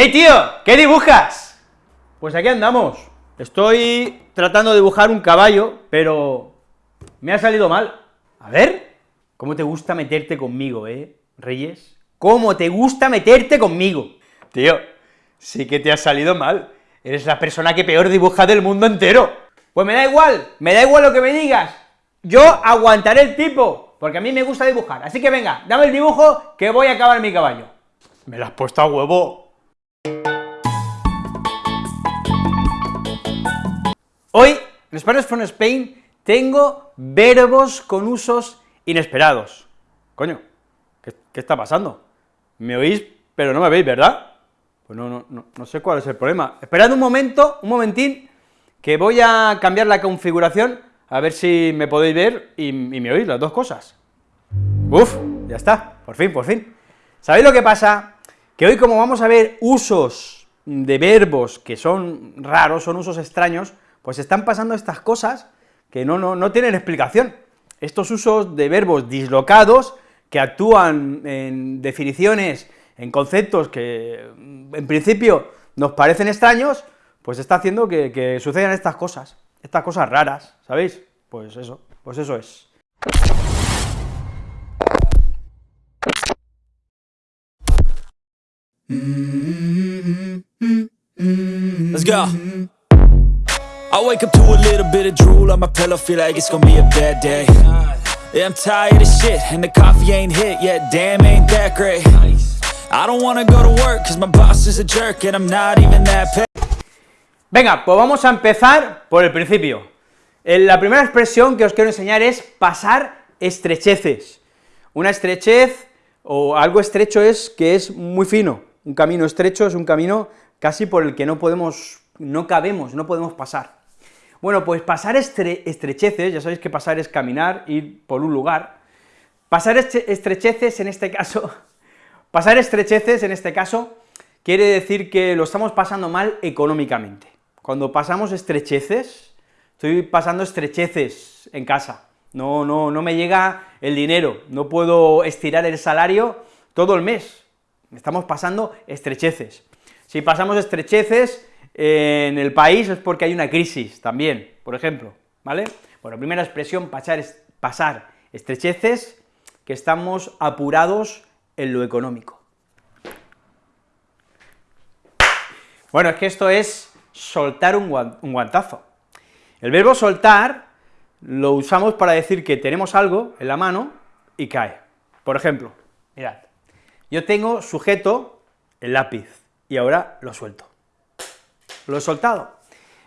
¡Hey, tío! ¿Qué dibujas? Pues aquí andamos. Estoy tratando de dibujar un caballo, pero me ha salido mal. A ver, ¿cómo te gusta meterte conmigo, eh, Reyes? ¿Cómo te gusta meterte conmigo? Tío, sí que te ha salido mal. Eres la persona que peor dibuja del mundo entero. Pues me da igual, me da igual lo que me digas. Yo aguantaré el tipo, porque a mí me gusta dibujar. Así que venga, dame el dibujo que voy a acabar mi caballo. Me lo has puesto a huevo. Hoy, en Spanish from Spain, tengo verbos con usos inesperados. Coño, ¿qué, está pasando? ¿Me oís, pero no me veis, verdad? Pues no, no, no, no sé cuál es el problema. Esperad un momento, un momentín, que voy a cambiar la configuración, a ver si me podéis ver y, y me oís las dos cosas. Uf, ya está, por fin, por fin. ¿Sabéis lo que pasa? Que hoy como vamos a ver usos de verbos que son raros, son usos extraños, pues están pasando estas cosas que no, no, no tienen explicación. Estos usos de verbos dislocados, que actúan en definiciones, en conceptos que en principio nos parecen extraños, pues está haciendo que, que sucedan estas cosas, estas cosas raras, ¿sabéis? Pues eso, pues eso es. Let's go. Venga, pues vamos a empezar por el principio. Eh, La primera expresión que os quiero enseñar es pasar estrecheces. Una estrechez o algo estrecho es que es muy fino, un camino estrecho es un camino casi por el que no podemos, no cabemos, no podemos pasar. Bueno, pues pasar estre- estrecheces, ya sabéis que pasar es caminar, ir por un lugar, pasar estre- estrecheces en este caso, pasar estrecheces en este caso quiere decir que lo estamos pasando mal económicamente. Cuando pasamos estrecheces, estoy pasando estrecheces en casa, no, no, no me llega el dinero, no puedo estirar el salario todo el mes, estamos pasando estrecheces. Si pasamos estrecheces en el país es porque hay una crisis también, por ejemplo, ¿vale? Bueno, primera expresión, pasar, pasar estrecheces, que estamos apurados en lo económico. Bueno, es que esto es soltar un guantazo. El verbo soltar lo usamos para decir que tenemos algo en la mano y cae. Por ejemplo, mirad, yo tengo sujeto el lápiz y ahora lo suelto. Lo he soltado.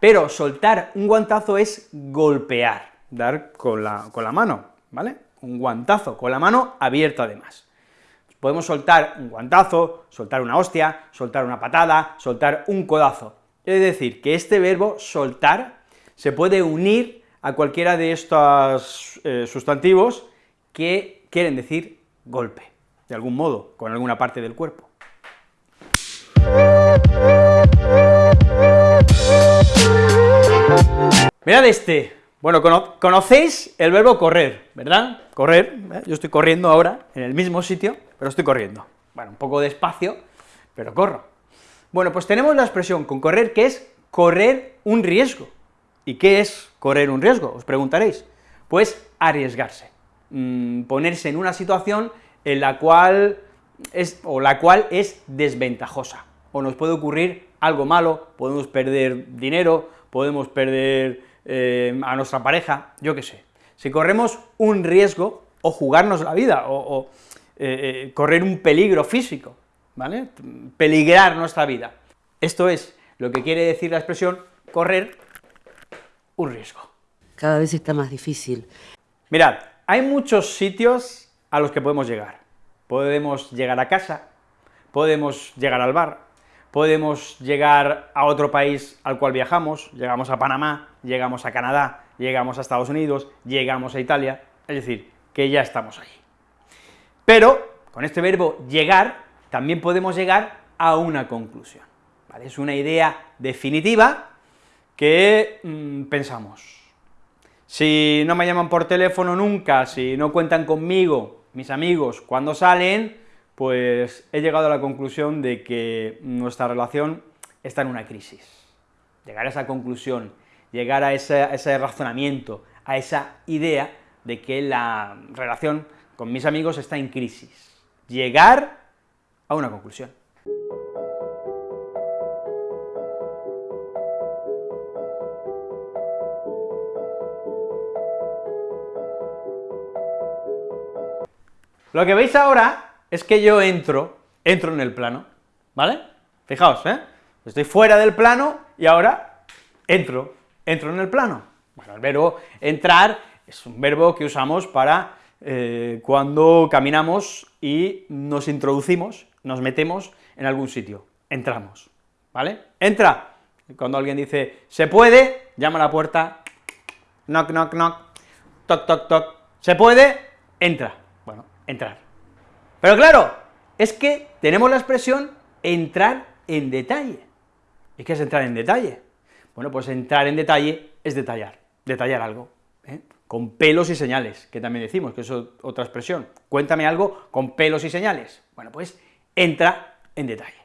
Pero soltar un guantazo es golpear, dar con la, con la mano, ¿vale? Un guantazo, con la mano abierta además. Podemos soltar un guantazo, soltar una hostia, soltar una patada, soltar un codazo. Es decir, que este verbo soltar se puede unir a cualquiera de estos eh, sustantivos que quieren decir golpe, de algún modo, con alguna parte del cuerpo. Mirad este. Bueno, cono- conocéis el verbo correr, ¿verdad? Correr, ¿eh? yo estoy corriendo ahora, en el mismo sitio, pero estoy corriendo. Bueno, un poco despacio, pero corro. Bueno, pues tenemos la expresión con correr, que es correr un riesgo. ¿Y qué es correr un riesgo? Os preguntaréis. Pues arriesgarse, Mm, ponerse en una situación en la cual es, o la cual es desventajosa, o nos puede ocurrir algo malo, podemos perder dinero, podemos perder eh, a nuestra pareja, yo qué sé. Si corremos un riesgo, o jugarnos la vida, o, o, eh, eh, correr un peligro físico, ¿vale? Peligrar nuestra vida. Esto es lo que quiere decir la expresión correr un riesgo. Cada vez está más difícil. Mirad, hay muchos sitios a los que podemos llegar. Podemos llegar a casa, podemos llegar al bar, podemos llegar a otro país al cual viajamos, llegamos a Panamá, llegamos a Canadá, llegamos a Estados Unidos, llegamos a Italia, es decir, que ya estamos allí. Pero, con este verbo llegar, también podemos llegar a una conclusión. Es una idea definitiva que mm, pensamos, si no me llaman por teléfono nunca, si no cuentan conmigo, mis amigos, cuando salen, pues he llegado a la conclusión de que nuestra relación está en una crisis. Llegar a esa conclusión, llegar a ese, razonamiento, a esa idea de que la relación con mis amigos está en crisis. Llegar a una conclusión. Lo que veis ahora es que yo entro, entro en el plano, ¿vale? Fijaos, ¿eh? Estoy fuera del plano y ahora entro, entro en el plano. Bueno, el verbo entrar es un verbo que usamos para eh, cuando caminamos y nos introducimos, nos metemos en algún sitio, entramos, ¿vale? Entra, cuando alguien dice, se puede, llama a la puerta, knock, knock, knock, toc, toc, toc, se puede, entra, bueno, entrar. Pero claro, es que tenemos la expresión entrar en detalle. ¿Y qué es entrar en detalle? Bueno, pues entrar en detalle es detallar, detallar algo, ¿eh? con pelos y señales, que también decimos, que es otra expresión. Cuéntame algo con pelos y señales. Bueno, pues entra en detalle,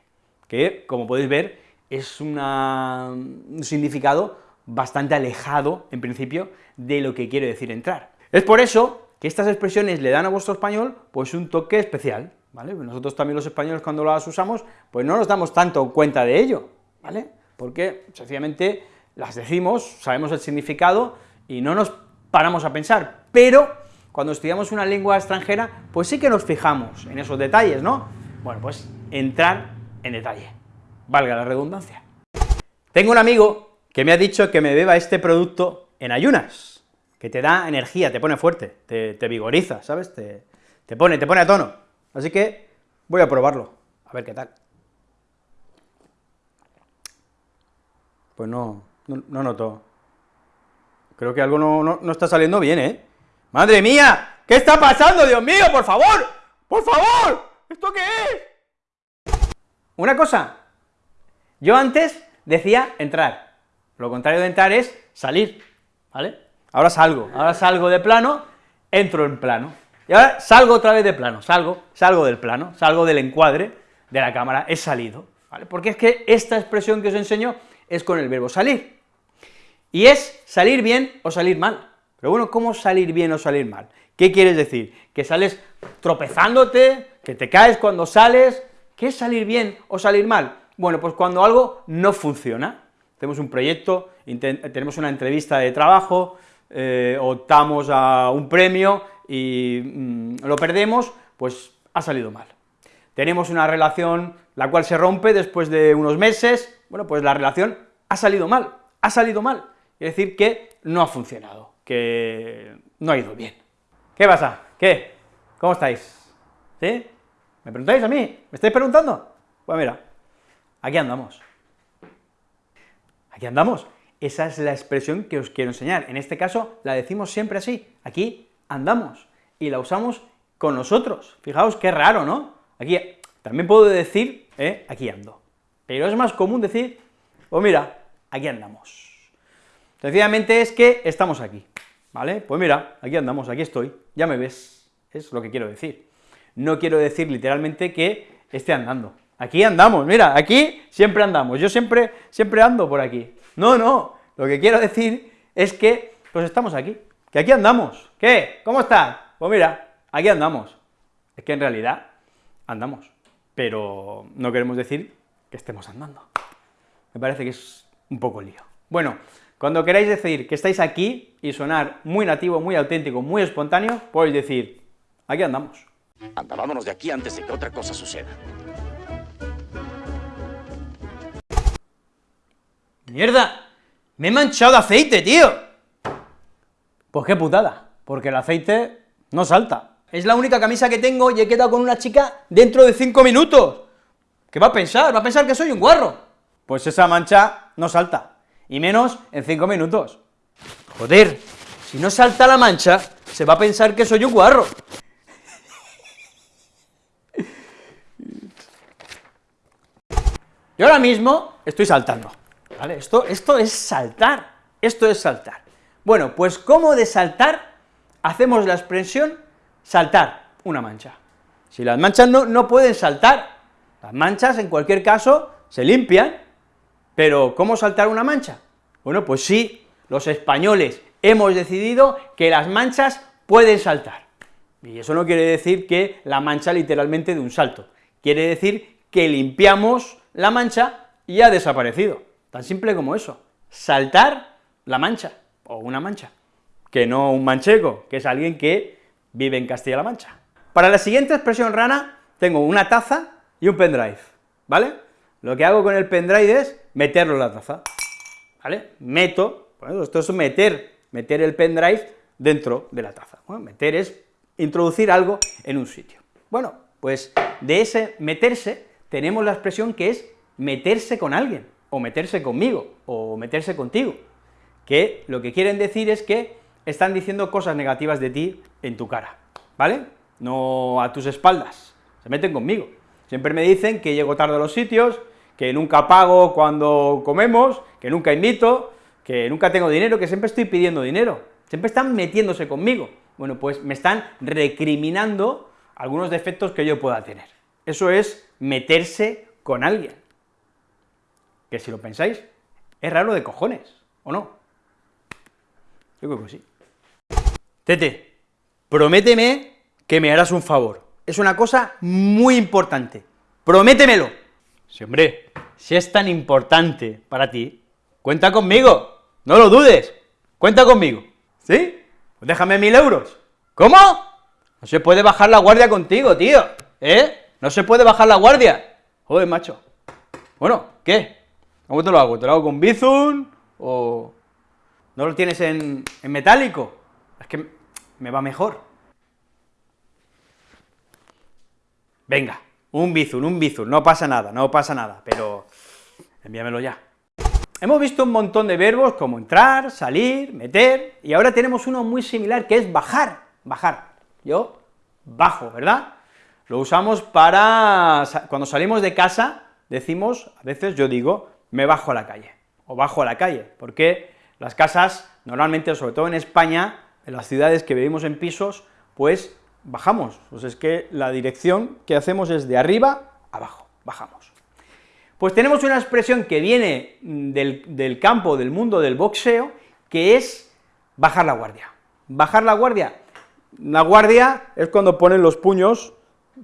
que, como podéis ver, es un significado bastante alejado, en principio, de lo que quiere decir entrar. Es por eso que estas expresiones le dan a vuestro español pues un toque especial, ¿vale? Nosotros también los españoles cuando las usamos, pues no nos damos tanto cuenta de ello, ¿vale? Porque sencillamente las decimos, sabemos el significado y no nos paramos a pensar, pero cuando estudiamos una lengua extranjera, pues sí que nos fijamos en esos detalles, ¿no? Bueno, pues entrar en detalle, valga la redundancia. Tengo un amigo que me ha dicho que me beba este producto en ayunas, que te da energía, te pone fuerte, te, vigoriza, ¿sabes? Te, te, pone, te pone a tono. Así que voy a probarlo, a ver qué tal. Pues no, no, noto. Creo que algo no, no, no está saliendo bien, ¿eh? ¡Madre mía! ¿Qué está pasando, Dios mío, por favor? ¡Por favor! ¿Esto qué es? Una cosa, yo antes decía entrar, lo contrario de entrar es salir, ¿vale? Ahora salgo, ahora salgo de plano, entro en plano, y ahora salgo otra vez de plano, salgo, salgo del plano, salgo del encuadre de la cámara, he salido, ¿vale? Porque es que esta expresión que os enseño es con el verbo salir, y es salir bien o salir mal, pero bueno, ¿cómo salir bien o salir mal? ¿Qué quieres decir? ¿Que sales tropezándote? ¿Que te caes cuando sales? ¿Qué es salir bien o salir mal? Bueno, pues cuando algo no funciona, tenemos un proyecto, tenemos una entrevista de trabajo, eh, optamos a un premio y mm, lo perdemos, pues ha salido mal. Tenemos una relación la cual se rompe después de unos meses, bueno, pues la relación ha salido mal, ha salido mal, es decir, que no ha funcionado, que no ha ido bien. ¿Qué pasa? ¿Qué? ¿Cómo estáis? ¿Sí? ¿Me preguntáis a mí? ¿Me estáis preguntando? Pues mira, aquí andamos. Aquí andamos. Esa es la expresión que os quiero enseñar. En este caso la decimos siempre así, aquí andamos, y la usamos con nosotros. Fijaos qué raro, ¿no? Aquí, también puedo decir, ¿eh? aquí ando, pero es más común decir, pues mira, aquí andamos. Sencillamente es que estamos aquí, ¿vale? Pues mira, aquí andamos, aquí estoy, ya me ves, es lo que quiero decir. No quiero decir literalmente que esté andando, aquí andamos, mira, aquí siempre andamos, yo siempre, siempre ando por aquí, no, no, lo que quiero decir es que, pues estamos aquí, que aquí andamos. ¿Qué? ¿Cómo estás? Pues mira, aquí andamos. Es que en realidad andamos, pero no queremos decir que estemos andando. Me parece que es un poco lío. Bueno, cuando queráis decir que estáis aquí y sonar muy nativo, muy auténtico, muy espontáneo, podéis decir, aquí andamos. Anda, vámonos de aquí antes de que otra cosa suceda. ¡Mierda! ¡Me he manchado de aceite, tío! Pues qué putada, porque el aceite no salta. Es la única camisa que tengo y he quedado con una chica dentro de cinco minutos. ¿Qué va a pensar? Va a pensar que soy un guarro. Pues esa mancha no salta, y menos en cinco minutos. Joder, si no salta la mancha, se va a pensar que soy un guarro. Yo ahora mismo estoy saltando. Esto es saltar, esto es saltar. Bueno, pues ¿cómo de saltar hacemos la expresión saltar una mancha? Si las manchas no, no pueden saltar, las manchas en cualquier caso se limpian, pero ¿cómo saltar una mancha? Bueno, pues sí, los españoles hemos decidido que las manchas pueden saltar. Y eso no quiere decir que la mancha literalmente de un salto, quiere decir que limpiamos la mancha y ha desaparecido, tan simple como eso, saltar la mancha, o una mancha, que no un manchego, que es alguien que vive en Castilla-La Mancha. Para la siguiente expresión rana, tengo una taza y un pendrive, ¿vale? Lo que hago con el pendrive es meterlo en la taza, ¿vale? Meto, bueno, esto es meter, meter el pendrive dentro de la taza, meter es introducir algo en un sitio. Bueno, pues de ese meterse tenemos la expresión que es meterse con alguien, o meterse conmigo, o meterse contigo, que lo que quieren decir es que están diciendo cosas negativas de ti en tu cara, ¿vale? No a tus espaldas, se meten conmigo. Siempre me dicen que llego tarde a los sitios, que nunca pago cuando comemos, que nunca invito, que nunca tengo dinero, que siempre estoy pidiendo dinero, siempre están metiéndose conmigo. Bueno, pues me están recriminando algunos defectos que yo pueda tener. Eso es meterse con alguien. Que si lo pensáis, es raro de cojones, ¿o no? Yo creo que sí. Tete, prométeme que me harás un favor. Es una cosa muy importante. Prométemelo. Sí, hombre, si es tan importante para ti, cuenta conmigo, no lo dudes, cuenta conmigo, ¿sí? Pues déjame mil euros. ¿Cómo? No se puede bajar la guardia contigo, tío, ¿eh? No se puede bajar la guardia. Joder, macho. Bueno, ¿qué? ¿Cómo te lo hago? ¿Te lo hago con Bizun o no lo tienes en, en metálico? Es que me va mejor. Venga, un Bizun, un Bizun, no pasa nada, no pasa nada, pero envíamelo ya. Hemos visto un montón de verbos como entrar, salir, meter, y ahora tenemos uno muy similar que es bajar, bajar. Yo bajo, ¿verdad? Lo usamos para, cuando salimos de casa, decimos, a veces yo digo, me bajo a la calle, o bajo a la calle, porque las casas, normalmente, sobre todo en España, en las ciudades que vivimos en pisos, pues bajamos, pues es que la dirección que hacemos es de arriba abajo, bajamos. Pues tenemos una expresión que viene del, del campo, del mundo del boxeo, que es bajar la guardia. Bajar la guardia, la guardia es cuando ponen los puños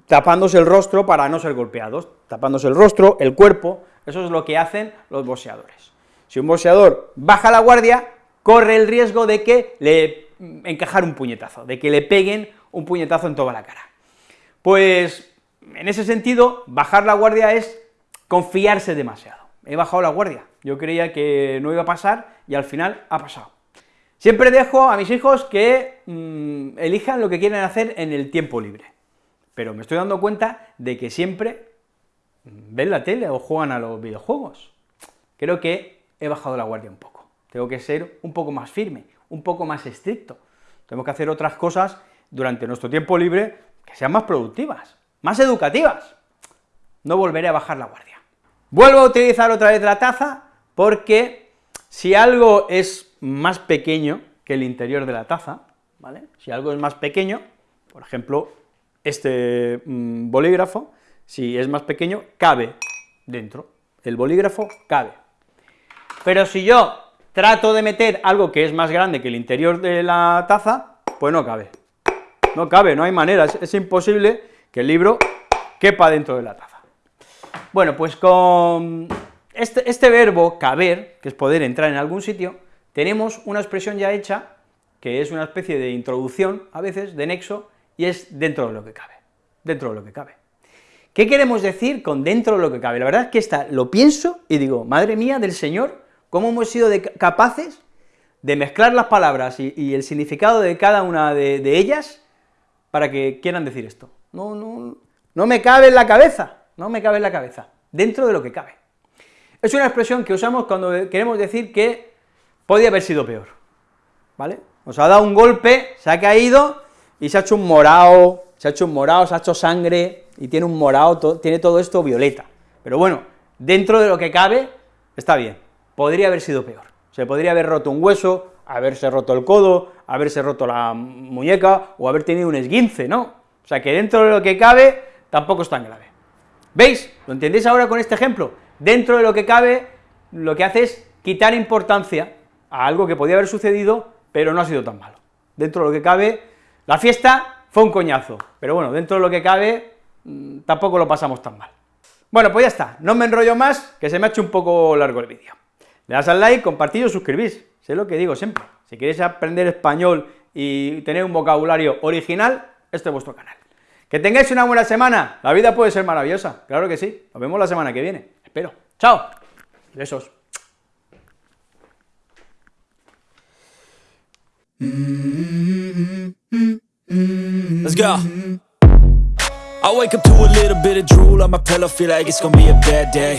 tapándose el rostro para no ser golpeados, tapándose el rostro, el cuerpo, eso es lo que hacen los boxeadores. Si un boxeador baja la guardia, corre el riesgo de que le encajar un puñetazo, de que le peguen un puñetazo en toda la cara. Pues, en ese sentido, bajar la guardia es confiarse demasiado. He bajado la guardia, yo creía que no iba a pasar, y al final ha pasado. Siempre dejo a mis hijos que mmm, elijan lo que quieren hacer en el tiempo libre, pero me estoy dando cuenta de que siempre ven la tele o juegan a los videojuegos. Creo que he bajado la guardia un poco, tengo que ser un poco más firme, un poco más estricto, tengo que hacer otras cosas durante nuestro tiempo libre que sean más productivas, más educativas. No volveré a bajar la guardia. Vuelvo a utilizar otra vez la taza, porque si algo es más pequeño que el interior de la taza, ¿vale? Si algo es más pequeño, por ejemplo, este mmm, bolígrafo, si es más pequeño, cabe dentro, el bolígrafo cabe. Pero si yo trato de meter algo que es más grande que el interior de la taza, pues no cabe. No cabe, no hay manera, es, imposible que el libro quepa dentro de la taza. Bueno, pues con este, este, verbo caber, que es poder entrar en algún sitio, tenemos una expresión ya hecha, que es una especie de introducción, a veces, de nexo, y es dentro de lo que cabe, dentro de lo que cabe. ¿Qué queremos decir con dentro de lo que cabe? La verdad es que esta lo pienso y digo, madre mía del Señor, ¿cómo hemos sido capaces de mezclar las palabras y, el significado de cada una de, de ellas para que quieran decir esto? No, no, no me cabe en la cabeza, no me cabe en la cabeza, dentro de lo que cabe. Es una expresión que usamos cuando queremos decir que podía haber sido peor, ¿vale? Nos ha dado un golpe, se ha caído y se ha hecho un morado, se ha hecho un morado, se ha hecho sangre y tiene un morado, tiene todo esto violeta. Pero bueno, dentro de lo que cabe, está bien, podría haber sido peor. Se podría haber roto un hueso, haberse roto el codo, haberse roto la muñeca o haber tenido un esguince, ¿no? O sea que dentro de lo que cabe, tampoco es tan grave. ¿Veis? ¿Lo entendéis ahora con este ejemplo? Dentro de lo que cabe, lo que hace es quitar importancia a algo que podía haber sucedido, pero no ha sido tan malo. Dentro de lo que cabe, la fiesta fue un coñazo, pero bueno, dentro de lo que cabe, tampoco lo pasamos tan mal. Bueno, pues ya está, no me enrollo más, que se me ha hecho un poco largo el vídeo. Le das al like, compartid o suscribís, sé lo que digo siempre. Si queréis aprender español y tener un vocabulario original, este es vuestro canal. Que tengáis una buena semana, la vida puede ser maravillosa, claro que sí. Nos vemos la semana que viene, espero. ¡Chao! Besos. Let's go. I wake up to a little bit of drool on my pillow, feel like it's gonna be a bad day.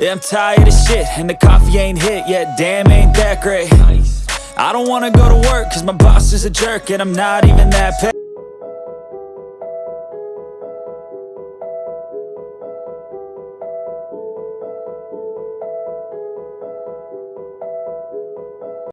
Yeah, I'm tired of shit, and the coffee ain't hit yet, damn, ain't that great. I don't wanna go to work, cause my boss is a jerk, and I'm not even that paid.